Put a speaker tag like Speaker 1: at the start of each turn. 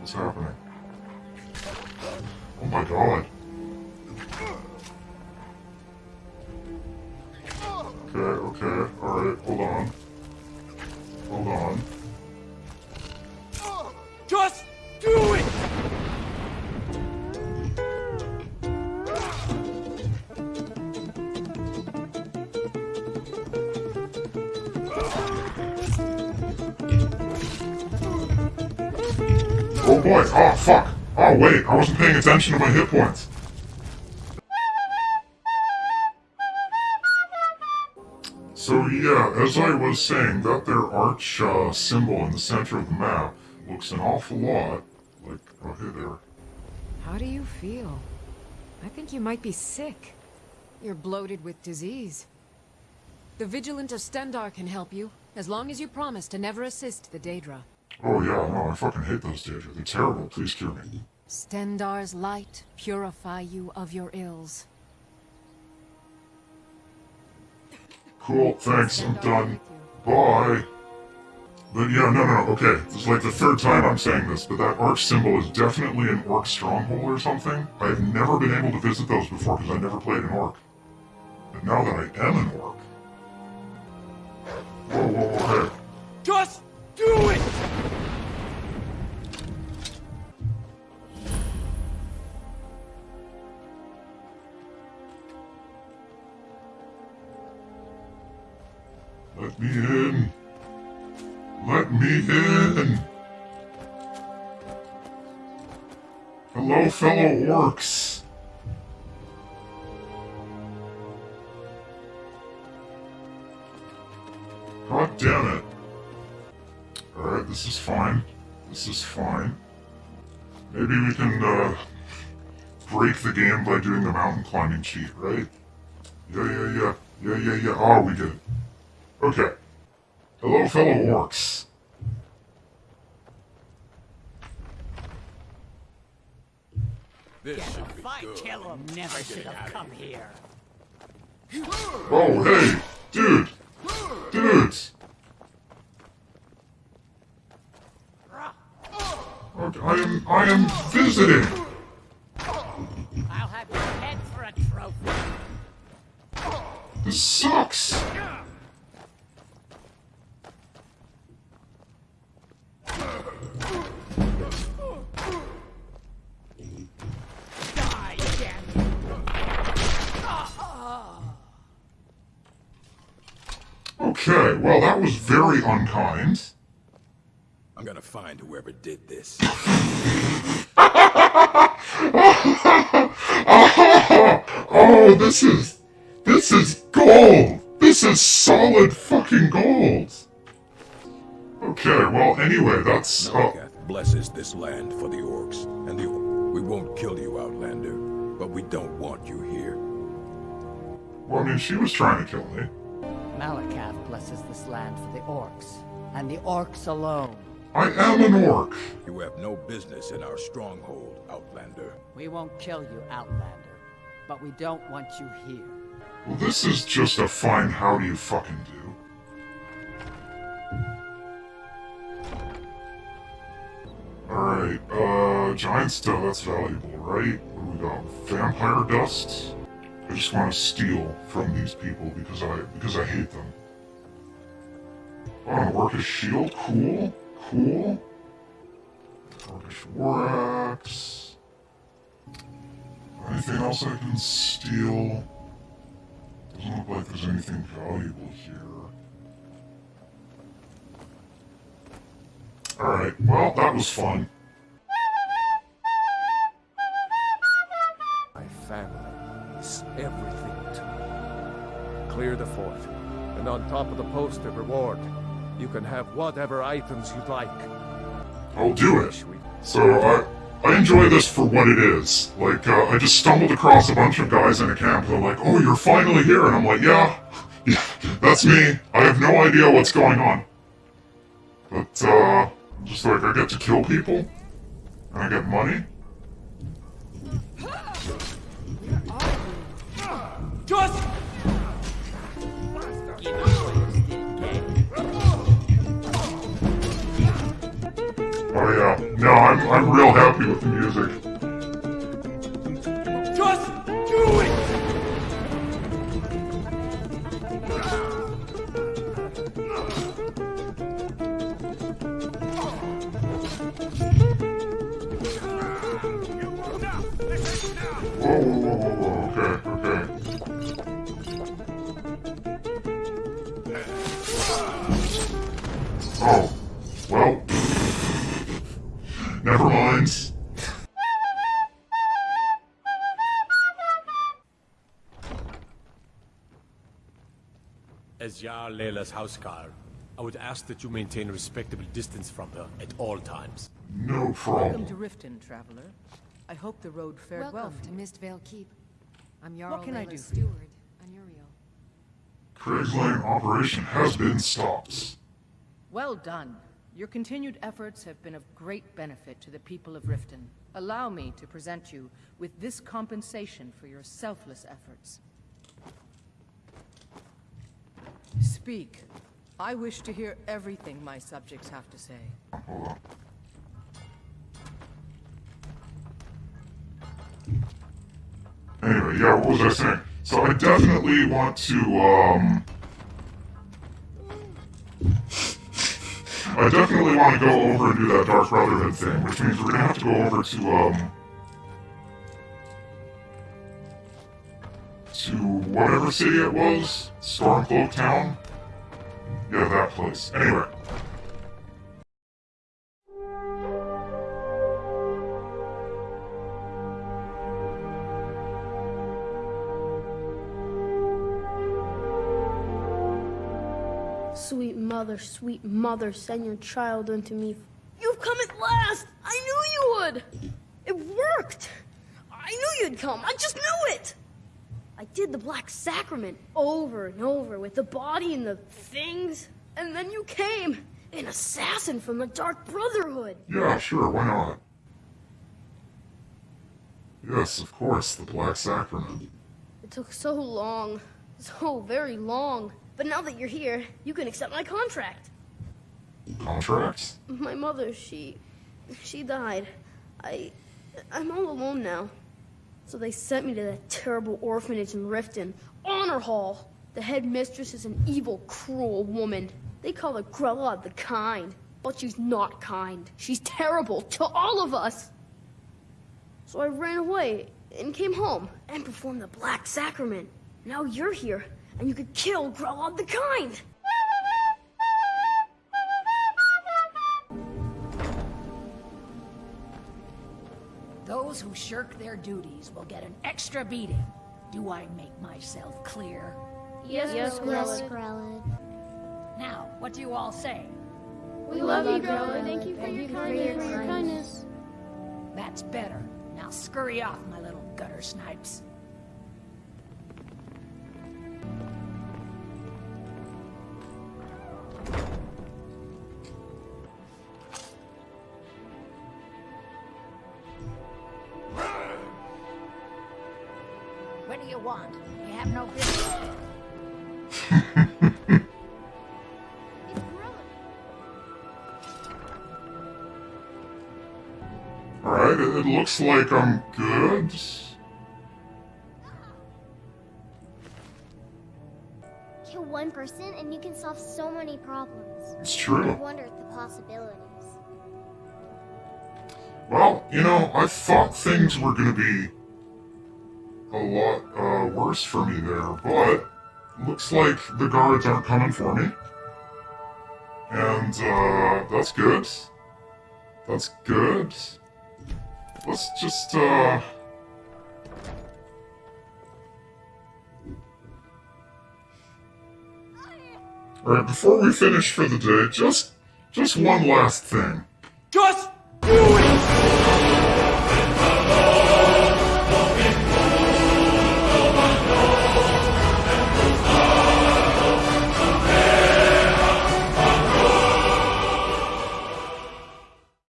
Speaker 1: What's happening? Oh my god. Okay, okay, alright, hold on. Hold on. Oh fuck. Oh wait, I wasn't paying attention to my hit points. So yeah, as I was saying, that there arch uh, symbol in the center of the map looks an awful lot like, oh hey there.
Speaker 2: How do you feel? I think you might be sick. You're bloated with disease. The Vigilant of Stendarr can help you, as long as you promise to never assist the Daedra.
Speaker 1: Oh yeah, no, I fucking hate those Daedra. They're terrible. Please cure me.
Speaker 2: Stendarr's light purify you of your ills.
Speaker 1: Cool, thanks, I'm done. Bye. But yeah, no, no, okay. This is like the third time I'm saying this, but that arch symbol is definitely an orc stronghold or something. I've never been able to visit those before because I never played an orc. But now that I am an orc... Let me in. Let me in. Hello, fellow orcs. God damn it. Alright, this is fine. This is fine. Maybe we can, uh, break the game by doing the mountain climbing cheat, right? Yeah, yeah, yeah. Yeah, yeah, yeah. Oh, we did it. Okay. Hello, fellow orcs.
Speaker 3: This should be
Speaker 4: If I
Speaker 3: good.
Speaker 4: kill him, never should have come here.
Speaker 1: Oh, hey, dude, dudes. Okay, I am, I am visiting.
Speaker 4: I'll have your head for a trophy.
Speaker 1: This sucks.
Speaker 4: Die, damn you.
Speaker 1: Okay, well, that was very unkind.
Speaker 3: I'm gonna find whoever did this.
Speaker 1: Oh, this is, this is gold. This is solid fucking gold. Okay, well, anyway, that's, uh,
Speaker 3: blesses this land for the orcs, and the we won't kill you, Outlander, but we don't want you here.
Speaker 1: well, I mean, she was trying to kill me.
Speaker 4: Malacath blesses this land for the orcs, and the orcs alone.
Speaker 1: I am an orc.
Speaker 3: You have no business in our stronghold, Outlander.
Speaker 4: We won't kill you, Outlander, but we don't want you here.
Speaker 1: Well, this is just a fine how do you fucking do. Alright, uh, giant stuff, that's valuable, right? What do we got? Vampire dust? I just want to steal from these people because I because I hate them. Oh, an orcish shield? Cool. Cool. Orcish war axe. Anything else I can steal? Doesn't look like there's anything valuable here. Alright, well, that was fun.
Speaker 5: Everything to me. Clear the fort, and on top of the posted reward, you can have whatever items you'd like.
Speaker 1: I'll do it. So, I, I enjoy this for what it is. Like, uh, I just stumbled across a bunch of guys in a camp and they're like, oh, you're finally here. And I'm like, yeah, yeah, that's me. I have no idea what's going on. But, uh, just like, I get to kill people. And I get money.
Speaker 6: Just
Speaker 4: Give us what you still get.
Speaker 1: Oh yeah. No, I'm I'm real happy with the music.
Speaker 6: Just do it!
Speaker 1: Whoa, whoa, whoa, Never mind.
Speaker 7: As Jarl Laila's houseguard, I would ask that you maintain a respectable distance from her at all times.
Speaker 1: No problem.
Speaker 8: Welcome to
Speaker 1: problem.
Speaker 8: Riften, traveler. I hope the road fared well
Speaker 2: Welcome to. Mistveil Keep. I'm Jarl
Speaker 8: What can I do for you?
Speaker 2: steward, Anuriel.
Speaker 1: Craig's Lane operation has been stopped.
Speaker 8: Well done. Your continued efforts have been of great benefit to the people of Riften. Allow me to present you with this compensation for your selfless efforts. Speak. I wish to hear everything my subjects have to say.
Speaker 1: Anyway, yeah, what was I saying? So I definitely want to, um... I definitely want to go over and do that Dark Brotherhood thing, which means we're gonna have to go over to, um... To whatever city it was? Stormcloak Town? Yeah, that place. Anyway.
Speaker 9: Sweet mother, sweet mother, send your child unto me. You've come at last! I knew you would! It worked! I knew you'd come! I just knew it! I did the Black Sacrament over and over with the body and the things, and then you came! An assassin from the Dark Brotherhood!
Speaker 1: Yeah, sure, why not? Yes, of course, the Black Sacrament.
Speaker 9: It took so long, so very long. But now that you're here, you can accept my contract.
Speaker 1: Contracts?
Speaker 9: My mother, she... she died. I... I'm all alone now. So they sent me to that terrible orphanage in Riften. Honorhall! The headmistress is an evil, cruel woman. They call her Grelod the Kind. But she's not kind. She's terrible to all of us. So I ran away and came home and performed the Black Sacrament. Now you're here, and you could kill Grelod the Kind!
Speaker 10: Those who shirk their duties will get an extra beating. Do I make myself clear?
Speaker 9: Yes, yes,
Speaker 11: Yes, Grellin.
Speaker 10: Now, what do you all say?
Speaker 9: We love you, Grelod. Thank you for your kindness.
Speaker 10: That's better. Now scurry off, my little gutter snipes. What do you want? You have no business.
Speaker 1: Alright, it, it looks like I'm good.
Speaker 11: Kill one person and you can solve so many problems.
Speaker 1: It's true.
Speaker 11: I
Speaker 1: true.
Speaker 11: wonder at the possibilities.
Speaker 1: Well, you know, I thought things were gonna be a lot uh, worse for me there, but looks like the guards aren't coming for me. And uh, that's good. That's good. Let's just uh Alright, before we finish for the day, just just one last thing.
Speaker 6: Just do